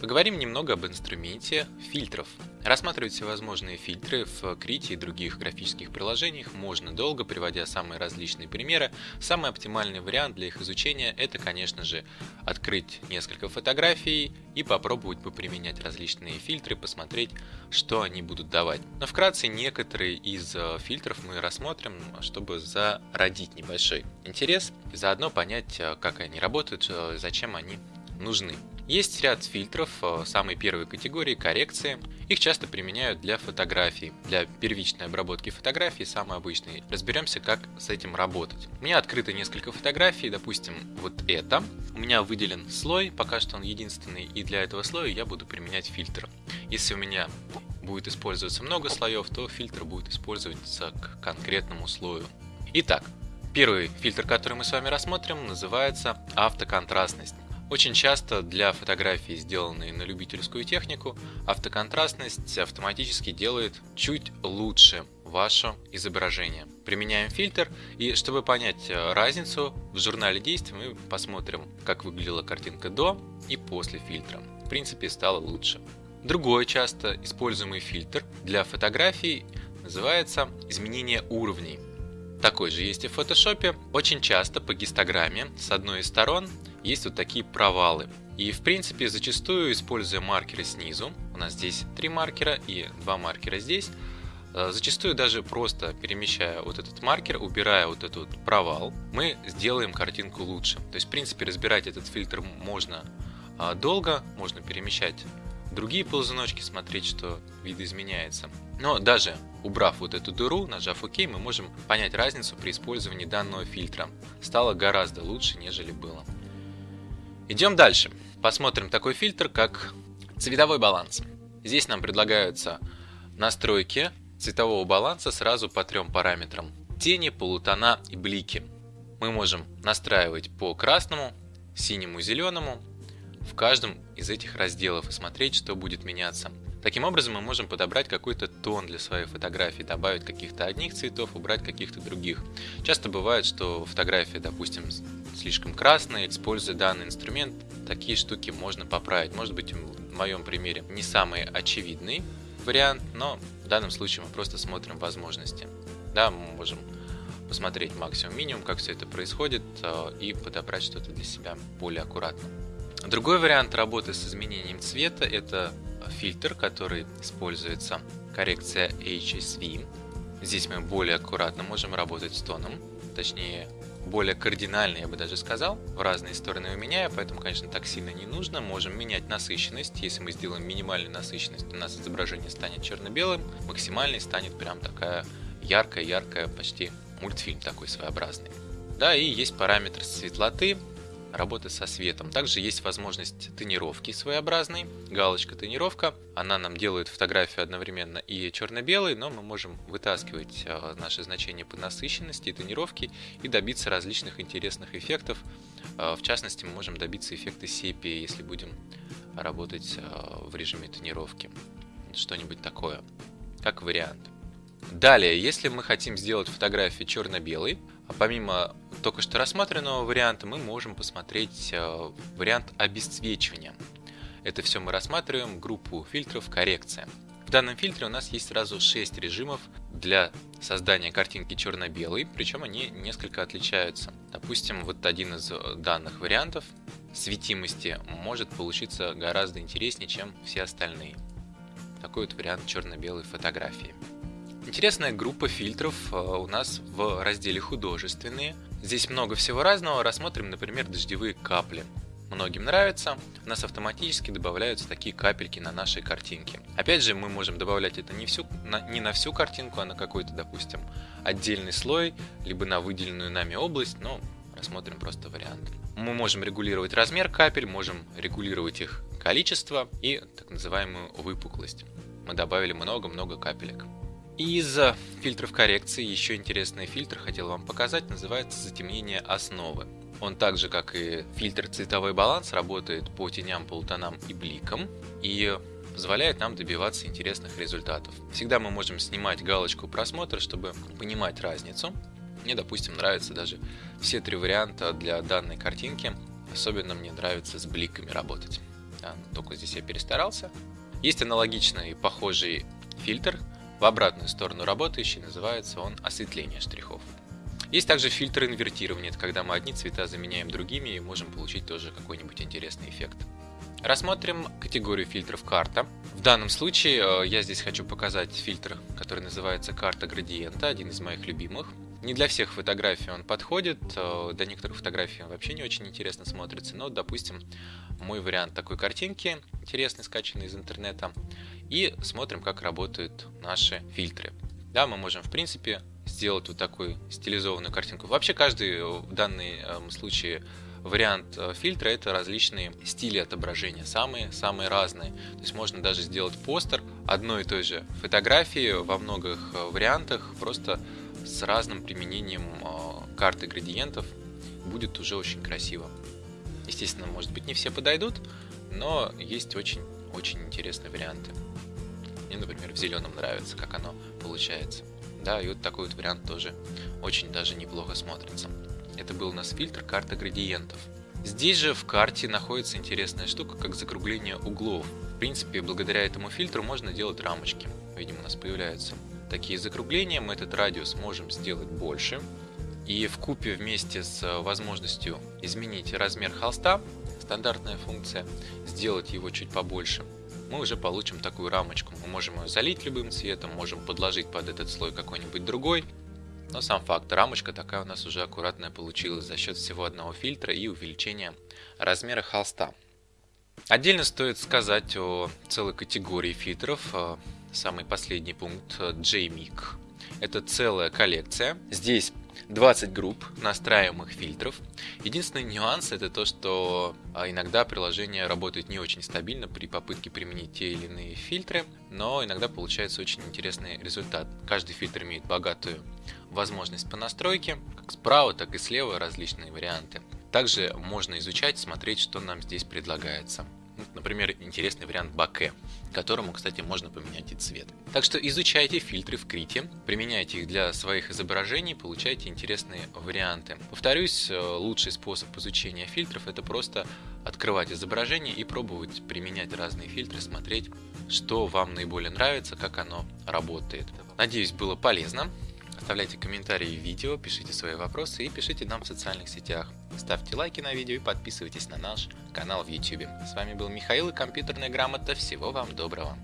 Поговорим немного об инструменте фильтров. Рассматривать всевозможные фильтры в Krita и других графических приложениях можно долго, приводя самые различные примеры. Самый оптимальный вариант для их изучения это, конечно же, открыть несколько фотографий и попробовать поприменять различные фильтры, посмотреть, что они будут давать. Но вкратце некоторые из э, фильтров мы рассмотрим, чтобы зародить небольшой интерес заодно понять, э, как они работают, э, зачем они нужны. Есть ряд фильтров э, самой первой категории коррекции. Их часто применяют для фотографий, для первичной обработки фотографий, самый обычный. Разберемся, как с этим работать. У меня открыто несколько фотографий, допустим, вот это. У меня выделен слой, пока что он единственный, и для этого слоя я буду применять фильтр. Если у меня будет использоваться много слоев, то фильтр будет использоваться к конкретному слою. Итак, первый фильтр, который мы с вами рассмотрим, называется автоконтрастность. Очень часто для фотографий, сделанной на любительскую технику, автоконтрастность автоматически делает чуть лучше ваше изображение. Применяем фильтр, и чтобы понять э, разницу, в журнале действий мы посмотрим, как выглядела картинка до и после фильтра. В принципе, стало лучше. Другой часто используемый фильтр для фотографий называется изменение уровней. Такой же есть и в фотошопе. Очень часто по гистограмме с одной из сторон есть вот такие провалы. И в принципе зачастую используя маркеры снизу, у нас здесь три маркера и два маркера здесь, э, Зачастую даже просто перемещая вот этот маркер, убирая вот этот провал, мы сделаем картинку лучше. То есть, в принципе, разбирать этот фильтр можно а, долго, можно перемещать другие ползуночки, смотреть, что вид изменяется. Но даже убрав вот эту дыру, нажав ОК, мы можем понять разницу при использовании данного фильтра. Стало гораздо лучше, нежели было. Идем дальше. Посмотрим такой фильтр, как цветовой баланс. Здесь нам предлагаются настройки цветового баланса сразу по трем параметрам. Тени, полутона и блики. Мы можем настраивать по красному, синему, зеленому в каждом из этих разделов и смотреть, что будет меняться. Таким образом мы можем подобрать какой-то тон для своей фотографии, добавить каких-то одних цветов, убрать каких-то других. Часто бывает, что фотография, допустим, слишком красная, используя данный инструмент, такие штуки можно поправить. Может быть, в моем примере не самый очевидный вариант, но в данном случае мы просто смотрим возможности. Да, мы можем посмотреть максимум-минимум, как все это происходит, э, и подобрать что-то для себя более аккуратно. Другой вариант работы с изменением цвета – это фильтр, который используется коррекция HSV. Здесь мы более аккуратно можем работать с тоном, точнее более кардинально, я бы даже сказал, в разные стороны меняя, поэтому, конечно, так сильно не нужно. Можем менять насыщенность. Если мы сделаем минимальную насыщенность, у нас изображение станет черно-белым, максимальный станет прям такая яркая-яркая, почти мультфильм такой своеобразный. Да, и есть параметр светлоты, работы со светом. Также есть возможность тонировки своеобразной, галочка тонировка. Она нам делает фотографию одновременно и черно-белой, но мы можем вытаскивать а, наши значения по насыщенности и тонировке и добиться различных интересных эффектов. А, в частности, мы можем добиться эффекта сепии, если будем работать а, в режиме тонировки. Что-нибудь такое, как вариант. Далее, если мы хотим сделать фотографию черно-белой, помимо только что рассмотренного варианта мы можем посмотреть э, вариант обесцвечивания. Это все мы рассматриваем группу фильтров коррекция. В данном фильтре у нас есть сразу 6 режимов для создания картинки черно-белой, причем они несколько отличаются. Допустим, вот один из э, данных вариантов светимости может получиться гораздо интереснее, чем все остальные. Такой вот вариант черно-белой фотографии. Интересная группа фильтров э, у нас в разделе «Художественные». Здесь много всего разного. Рассмотрим, например, дождевые капли. Многим нравится, у нас автоматически добавляются такие капельки на нашей картинке. Опять же, мы можем добавлять это не, всю, на, не на всю картинку, а на какой-то, допустим, отдельный слой, либо на выделенную нами область, но рассмотрим просто вариант. Мы можем регулировать размер капель, можем регулировать их количество и так называемую выпуклость. Мы добавили много-много капелек. Из фильтров коррекции еще интересный фильтр хотел вам показать, называется затемнение основы. Он так же, как и фильтр цветовой баланс, работает по теням, полутонам и бликам и позволяет нам добиваться интересных результатов. Всегда мы можем снимать галочку просмотра, чтобы понимать разницу. Мне, допустим, нравятся даже все три варианта для данной картинки. Особенно мне нравится с бликами работать. Да, только здесь я перестарался. Есть аналогичный похожий фильтр, в обратную сторону работающий, называется он осветление штрихов. Есть также фильтр инвертирования, это когда мы одни цвета заменяем другими и можем получить тоже какой-нибудь интересный эффект. Рассмотрим категорию фильтров карта. В данном случае э, я здесь хочу показать фильтр, который называется карта градиента, один из моих любимых. Не для всех фотографий он подходит, э, до некоторых фотографий он вообще не очень интересно смотрится, но, допустим, мой вариант такой картинки, интересный, скачанный из интернета, и смотрим, как работают наши фильтры. Да, мы можем, в принципе, сделать вот такую стилизованную картинку. Вообще, каждый в данном случае вариант э, фильтра это различные стили отображения, самые-самые разные. То есть можно даже сделать постер одной и той же фотографии во многих э, вариантах, просто с разным применением э, карты градиентов. Будет уже очень красиво. Естественно, может быть не все подойдут, но есть очень-очень интересные варианты. Мне, например, в зеленом нравится, как оно получается. Да, и вот такой вот вариант тоже очень даже неплохо смотрится. Это был у нас фильтр карта градиентов. Здесь же в карте находится интересная штука, как закругление углов. В принципе, благодаря этому фильтру можно делать рамочки. Видимо, у нас появляются такие закругления. Мы этот радиус можем сделать больше. И в купе вместе с возможностью изменить размер холста, стандартная функция, сделать его чуть побольше, мы уже получим такую рамочку. Мы можем ее залить любым цветом, можем подложить под этот слой какой-нибудь другой, но сам факт, рамочка такая у нас уже аккуратная получилась за счет всего одного фильтра и увеличения размера холста. Отдельно стоит сказать о целой категории фильтров. Самый последний пункт э, JMIC. Это целая коллекция. Здесь 20 групп настраиваемых фильтров. Единственный нюанс это то, что а, иногда приложение работает не очень стабильно при попытке применить те или иные фильтры, но иногда получается очень интересный результат. Каждый фильтр имеет богатую возможность по настройке, как справа, так и слева различные варианты. Также можно изучать, смотреть, что нам здесь предлагается. Например, интересный вариант баке, которому, кстати, можно поменять и цвет. Так что изучайте фильтры в Крите, применяйте их для своих изображений, получайте интересные варианты. Повторюсь, э, лучший способ изучения фильтров это просто открывать изображение и пробовать применять разные фильтры, смотреть, что вам наиболее нравится, как оно работает. Надеюсь, было полезно. Оставляйте комментарии в видео, пишите свои вопросы и пишите нам в социальных сетях. Ставьте лайки на видео и подписывайтесь на наш канал в YouTube. С вами был Михаил и компьютерная грамота. Всего вам доброго.